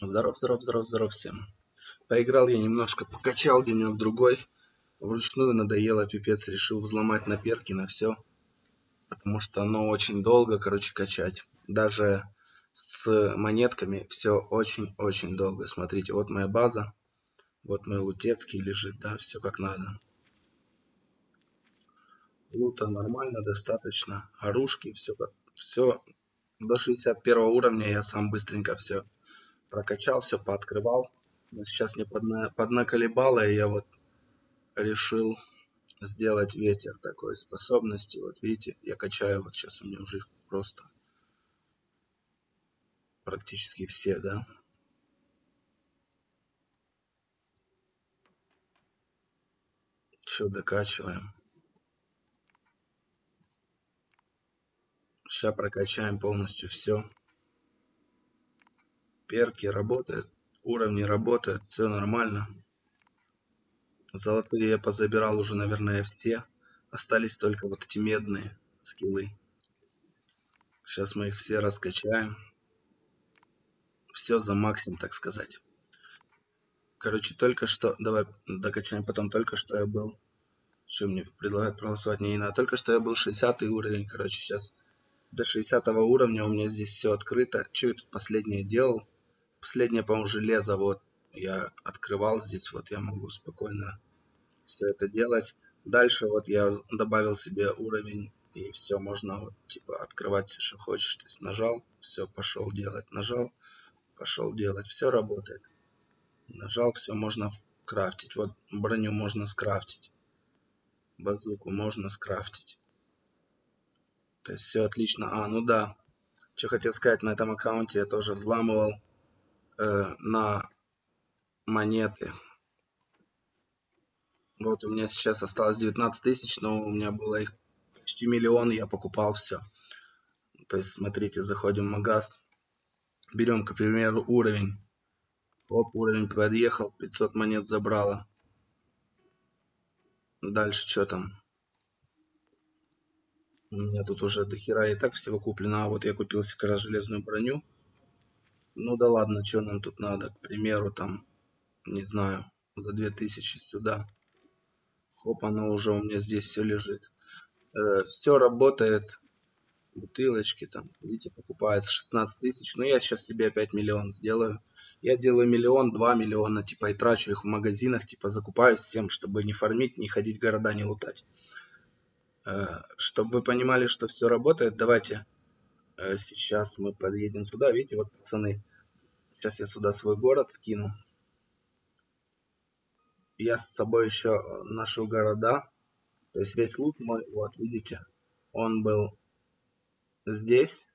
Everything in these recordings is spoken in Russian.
Здоров, здоров, здоров, здоров всем. Поиграл я немножко, покачал денек другой. Вручную надоело, пипец, решил взломать на перки на все. Потому что оно очень долго, короче, качать. Даже с монетками все очень-очень долго. Смотрите, вот моя база. Вот мой лутецкий лежит, да, все как надо. Лута нормально, достаточно. Оружки, все как все до 61 уровня я сам быстренько все прокачал, все пооткрывал. Но сейчас мне подна, поднаколебало, и я вот решил сделать ветер такой способности. Вот видите, я качаю, вот сейчас у меня уже просто практически все, да. Все докачиваем. Сейчас прокачаем полностью все перки работают, уровни работают, все нормально. Золотые я позабирал уже, наверное, все. Остались только вот эти медные скиллы. Сейчас мы их все раскачаем. Все за максимум, так сказать. Короче, только что... Давай докачаем потом. Только что я был... Что мне предлагают проголосовать? Не, не надо. Только что я был 60 уровень. Короче, сейчас до 60 уровня у меня здесь все открыто. Что я тут последнее делал? Последнее, по-моему, железо вот я открывал здесь. Вот я могу спокойно все это делать. Дальше вот я добавил себе уровень и все, можно вот типа открывать все, что хочешь. То есть нажал, все, пошел делать. Нажал, пошел делать. Все работает. Нажал, все, можно крафтить. Вот броню можно скрафтить. Базуку можно скрафтить. То есть все отлично. А, ну да. Что хотел сказать, на этом аккаунте я тоже взламывал на монеты. Вот у меня сейчас осталось 19 тысяч, но у меня было их почти миллион, я покупал все. То есть, смотрите, заходим в магаз, берем, к примеру, уровень. Оп, уровень подъехал, 500 монет забрала. Дальше что там? У меня тут уже дохера и так всего куплено. А вот я купил себе железную броню. Ну да ладно, что нам тут надо? К примеру, там, не знаю, за 2000 сюда. Хоп, оно уже у меня здесь все лежит. Э, все работает. Бутылочки там, видите, покупается 16 тысяч. Но я сейчас себе опять миллион сделаю. Я делаю миллион, два миллиона, типа, и трачу их в магазинах, типа, закупаюсь всем, чтобы не фармить, не ходить города, не лутать. Э, чтобы вы понимали, что все работает, давайте Э, сейчас мы подъедем сюда. Видите, вот, пацаны, сейчас я сюда свой город скину. Я с собой еще э, ношу города. То есть весь лут мой, вот, видите, он был здесь.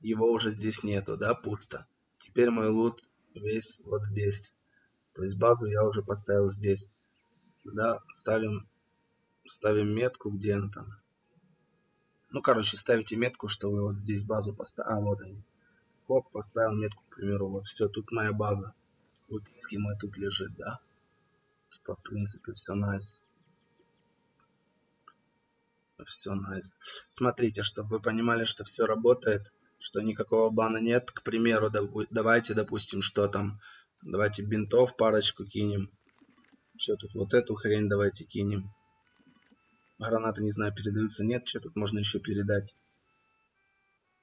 Его уже здесь нету, да, пусто. Теперь мой лут весь вот здесь. То есть базу я уже поставил здесь. Да, ставим, ставим метку, где она там. Ну, короче, ставите метку, что вы вот здесь базу поставили. А, вот они. Хоп, поставил метку, к примеру, вот все, тут моя база. Лупинский мой тут лежит, да? Типа, в принципе, все найс. Все найс. Смотрите, чтобы вы понимали, что все работает, что никакого бана нет. К примеру, давайте, допустим, что там. Давайте бинтов парочку кинем. Что тут, вот эту хрень давайте кинем. Гранаты, не знаю, передаются, нет. Что тут можно еще передать?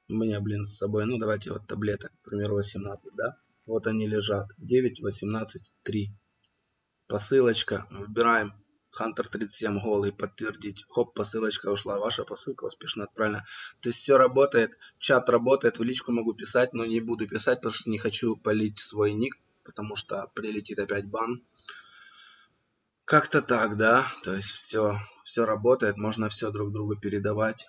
Меня, блин, с собой. Ну, давайте вот таблеток, к примеру, 18, да? Вот они лежат. 9, 18, 3. Посылочка. Выбираем. Хантер 37 голый, подтвердить. Хоп, посылочка ушла. Ваша посылка успешно отправлена. То есть все работает. Чат работает. В личку могу писать, но не буду писать, потому что не хочу полить свой ник. Потому что прилетит опять бан. Как-то так, да. То есть все, все работает, можно все друг другу передавать.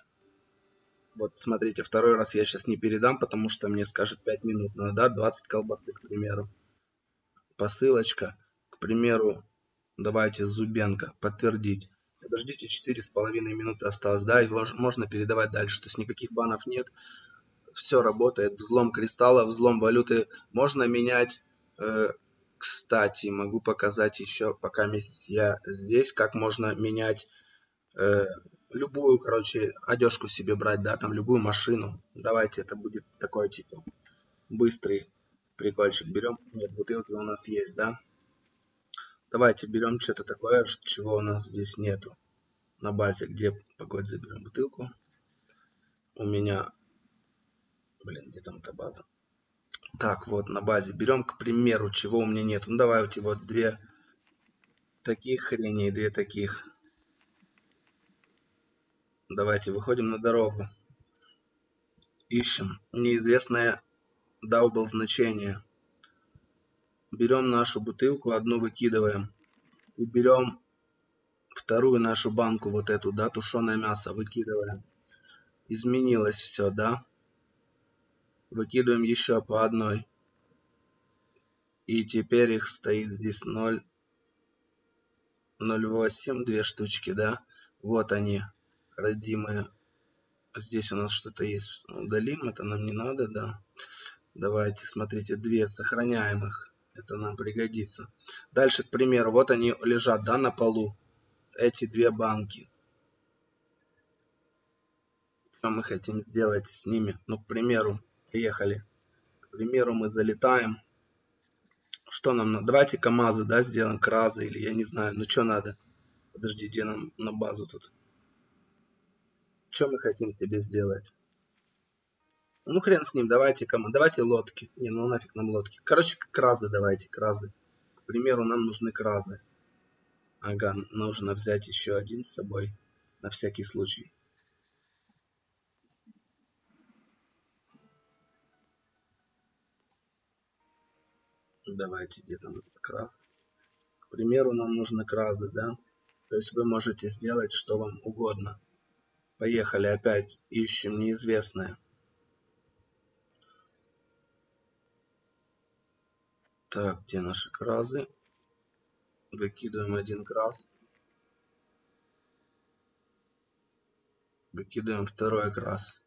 Вот смотрите, второй раз я сейчас не передам, потому что мне скажет 5 минут надо, да, 20 колбасы, к примеру. Посылочка, к примеру, давайте Зубенко, подтвердить. Подождите, 4,5 минуты осталось, да, и можно передавать дальше, то есть никаких банов нет. Все работает, взлом кристалла, взлом валюты. Можно менять э, кстати, могу показать еще, пока я здесь, как можно менять э, любую, короче, одежку себе брать, да, там любую машину. Давайте это будет такой, типа, быстрый прикольчик берем. Нет, бутылки у нас есть, да? Давайте берем что-то такое, чего у нас здесь нету. На базе, где, погодь, заберем бутылку. У меня, блин, где там эта база? Так, вот на базе. Берем, к примеру, чего у меня нет. Ну, давайте вот две таких хреней, две таких. Давайте выходим на дорогу. Ищем неизвестное даубл значение. Берем нашу бутылку, одну выкидываем. И берем вторую нашу банку, вот эту, да, тушеное мясо, выкидываем. Изменилось все, да. Выкидываем еще по одной. И теперь их стоит здесь 0, 0,8, две штучки, да. Вот они, родимые. Здесь у нас что-то есть. Удалим, это нам не надо, да. Давайте, смотрите, две сохраняем их. Это нам пригодится. Дальше, к примеру, вот они лежат, да, на полу. Эти две банки. Что мы хотим сделать с ними? Ну, к примеру, Поехали. К примеру, мы залетаем. Что нам надо? Давайте КАМАЗы, да, сделаем, КРАЗы или я не знаю. Ну, что надо? Подожди, где нам на базу тут? Что мы хотим себе сделать? Ну, хрен с ним, давайте кому. Давайте лодки. Не, ну нафиг нам лодки. Короче, кразы давайте, кразы. К примеру, нам нужны кразы. Ага, нужно взять еще один с собой. На всякий случай. Давайте, где там этот крас? К примеру, нам нужны кразы, да? То есть вы можете сделать что вам угодно. Поехали опять, ищем неизвестное. Так, где наши кразы? Выкидываем один крас. Выкидываем второй крас.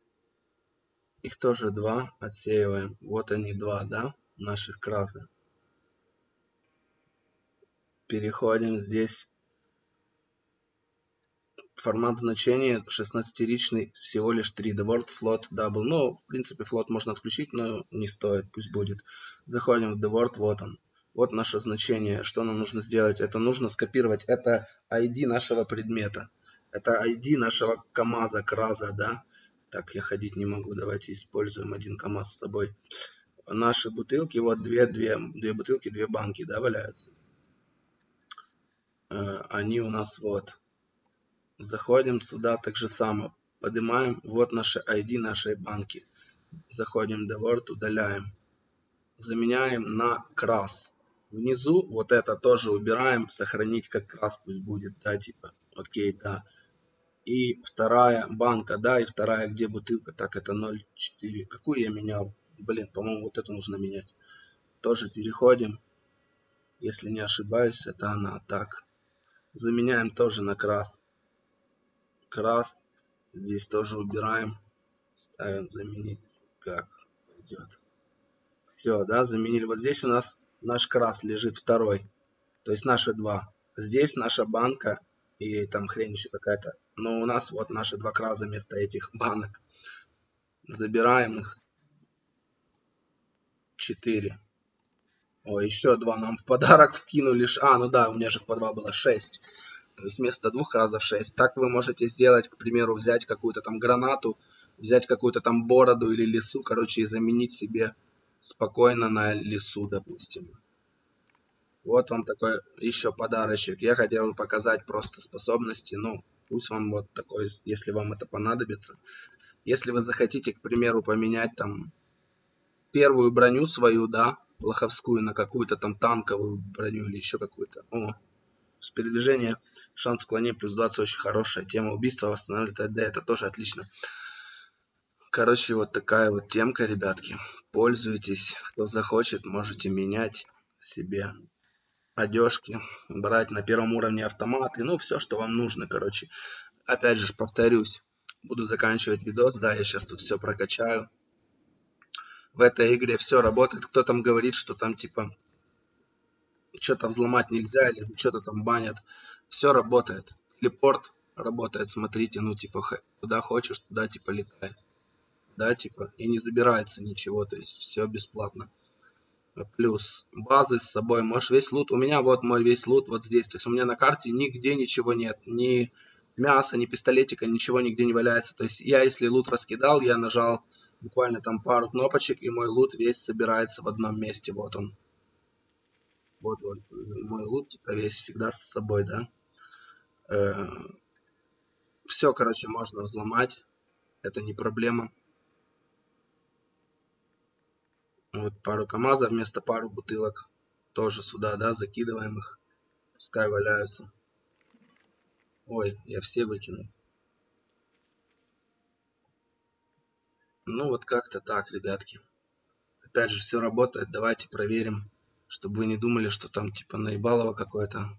Их тоже два. Отсеиваем. Вот они два, да? Наших кразы переходим здесь формат значения 16-ричный всего лишь 3 the word float double. Ну в принципе float можно отключить но не стоит пусть будет. Заходим в the word вот он. Вот наше значение. Что нам нужно сделать? Это нужно скопировать. Это id нашего предмета. Это id нашего камаза краза да? Так я ходить не могу. Давайте используем один камаз с собой. Наши бутылки вот две две две бутылки две банки да валяются? Э, они у нас вот. Заходим сюда так же само. Поднимаем. Вот наши ID нашей банки. Заходим в Word, удаляем. Заменяем на крас. Внизу вот это тоже убираем. Сохранить как крас пусть будет. Да, типа. Окей, да. И вторая банка, да, и вторая, где бутылка, так, это 0,4. Какую я менял? Блин, по-моему, вот эту нужно менять. Тоже переходим. Если не ошибаюсь, это она. Так, заменяем тоже на крас. Крас. Здесь тоже убираем. Ставим заменить. Как идет. Все, да, заменили. Вот здесь у нас наш крас лежит второй. То есть наши два. Здесь наша банка и там хрень еще какая-то. Но у нас вот наши два краза вместо этих банок. Забираем их. Четыре. О, еще два нам в подарок вкинули. А, ну да, у меня же по два было шесть. Вместо двух разов шесть. Так вы можете сделать, к примеру, взять какую-то там гранату, взять какую-то там бороду или лесу, короче, и заменить себе спокойно на лесу, допустим. Вот вам такой еще подарочек. Я хотел показать просто способности. Ну, пусть вам вот такой, если вам это понадобится. Если вы захотите, к примеру, поменять там первую броню свою, да, лоховскую на какую-то там танковую броню или еще какую-то. О, с передвижения шанс вклонения плюс 20 очень хорошая. Тема убийства восстанавливает АД, это тоже отлично. Короче, вот такая вот темка, ребятки. Пользуйтесь. Кто захочет, можете менять себе одежки, брать на первом уровне автоматы. Ну, все, что вам нужно, короче. Опять же, повторюсь, буду заканчивать видос. Да, я сейчас тут все прокачаю в этой игре все работает. Кто там говорит, что там типа что-то взломать нельзя или за что-то там банят. Все работает. Телепорт работает, смотрите, ну типа куда хочешь, туда типа летай. Да, типа, и не забирается ничего, то есть все бесплатно. плюс базы с собой, можешь весь лут, у меня вот мой весь лут вот здесь, то есть у меня на карте нигде ничего нет, ни мяса, ни пистолетика, ничего нигде не валяется, то есть я если лут раскидал, я нажал буквально там пару кнопочек, и мой лут весь собирается в одном месте, вот он. Вот, вот мой лут, типа, весь всегда с собой, да. Э, все, короче, можно взломать, это не проблема. Вот пару КАМАЗов вместо пару бутылок. Тоже сюда, да, закидываем их. Пускай валяются. Ой, я все выкинул. Ну вот как-то так, ребятки. Опять же, все работает. Давайте проверим, чтобы вы не думали, что там типа наебалово какое-то.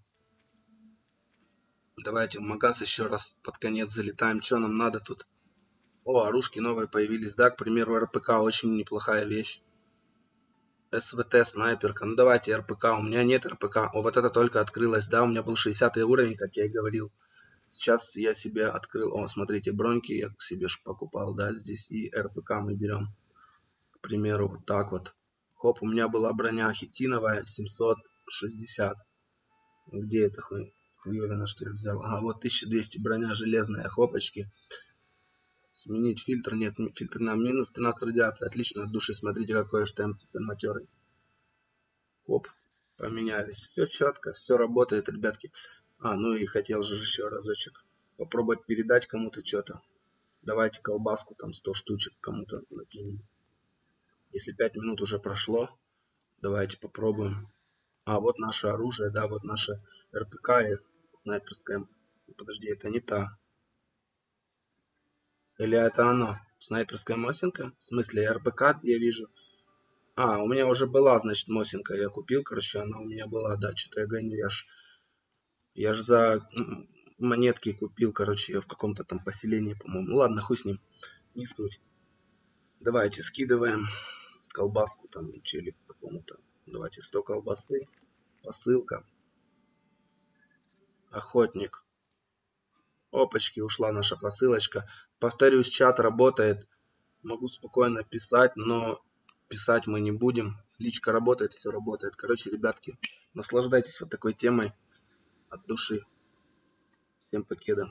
Давайте в магаз еще раз под конец залетаем. Что нам надо тут? О, оружки новые появились, да, к примеру, РПК очень неплохая вещь. СВТ, снайперка. Ну давайте РПК. У меня нет РПК. О, вот это только открылось, да, у меня был 60 уровень, как я и говорил. Сейчас я себе открыл, о, смотрите, броньки я себе покупал, да, здесь и РПК мы берем. К примеру, вот так вот. Хоп, у меня была броня хитиновая 760. Где это хуй? Хуевина, что я взял? Ага, вот 1200 броня железная, хопочки. Сменить фильтр, нет, фильтр на минус 13 радиации. Отлично, от души, смотрите, какой штемп теперь матерый. Хоп, поменялись. Все четко, все работает, ребятки. А, ну и хотел же еще разочек попробовать передать кому-то что-то. Давайте колбаску там 100 штучек кому-то накинем. Если 5 минут уже прошло, давайте попробуем. А, вот наше оружие, да, вот наше РПКС снайперская. Подожди, это не та. Или это оно? Снайперская Мосинка? В смысле, РПК я вижу. А, у меня уже была, значит, Мосинка. Я купил, короче, она у меня была. Да, что-то я гоню, я ж я же за монетки купил, короче, ее в каком-то там поселении, по-моему. Ну ладно, хуй с ним. Не суть. Давайте скидываем колбаску там или какому-то. Давайте 100 колбасы. Посылка. Охотник. Опачки, ушла наша посылочка. Повторюсь, чат работает. Могу спокойно писать, но писать мы не будем. Личка работает, все работает. Короче, ребятки, наслаждайтесь вот такой темой от души. Всем покеда.